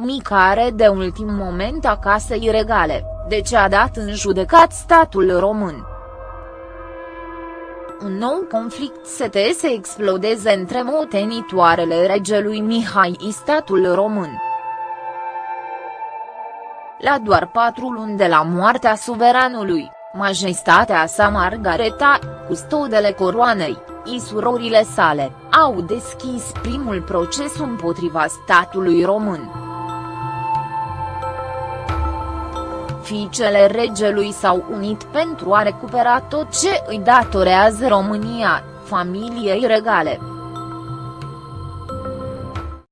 încălcare de ultim moment a casei regale, de ce a dat în judecat statul român. Un nou conflict se să explodeze între motenitoarele regelui Mihai și statul român. La doar patru luni de la moartea suveranului, majestatea sa Margareta, custodele coroanei, și surorile sale, au deschis primul proces împotriva statului român. Fiicele regelui s-au unit pentru a recupera tot ce îi datorează România, familiei regale.